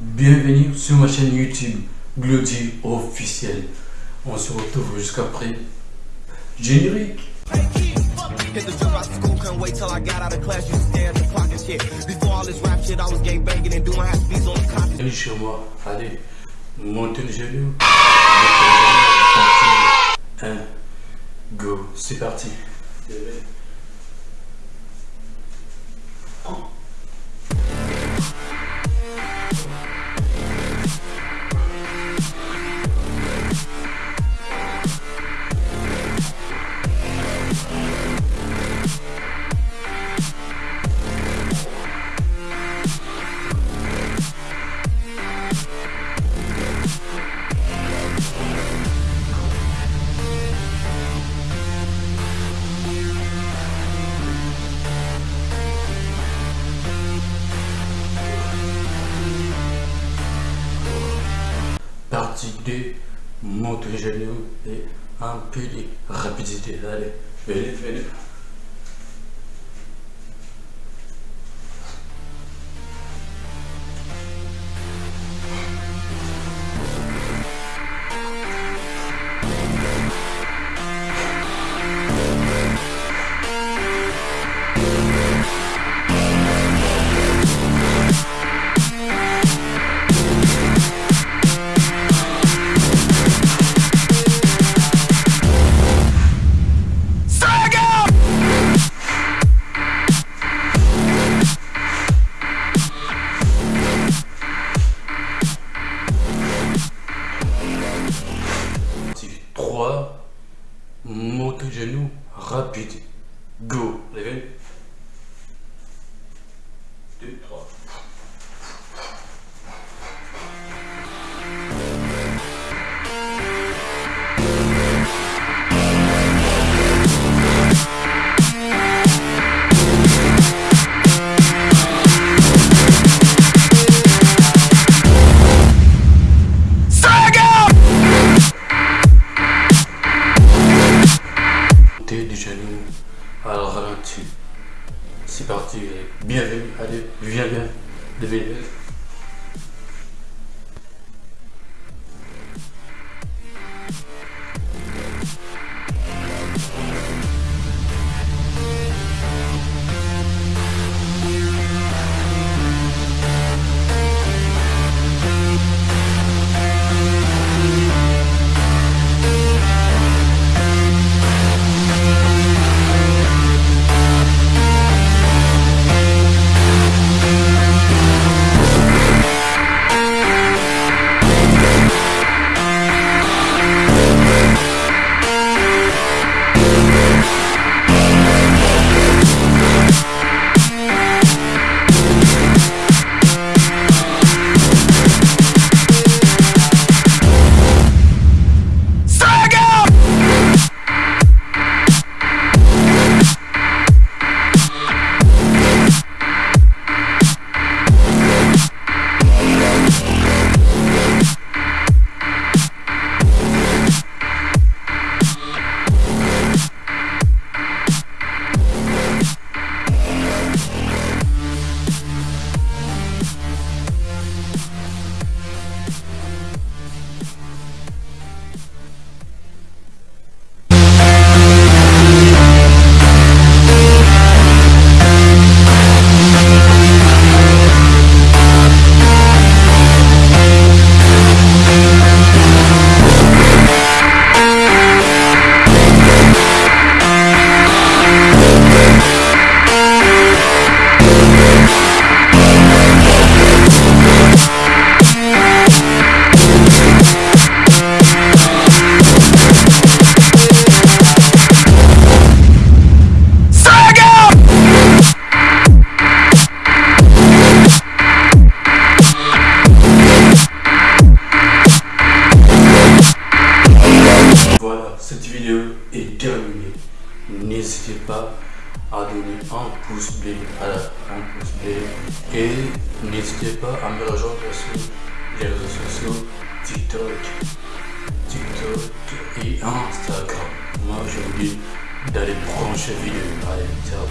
Bienvenue sur ma chaîne YouTube Glody officiel. On se retrouve jusqu'après. Générique. Hit the jump out of school, couldn't wait till I got out of class. You stare at the clock and shit. Before all this rap shit, I was gang banging and doing half beats on the clock. Allez chez moi. Allez. Montez le genou. 1. Go. C'est parti. Partie 2. Monte le genou et un peu de rapidité. Allez. Venez, venez. Monte le genou rapide. Go. Levez. 2, Allez, viens, N'hésitez pas à donner un pouce bleu, à la- un pouce bleu et n'hésitez pas à me rejoindre sur les réseaux sociaux TikTok, TikTok et Instagram. Moi, je vous dis d'aller brancher vidéo. Allez, ciao.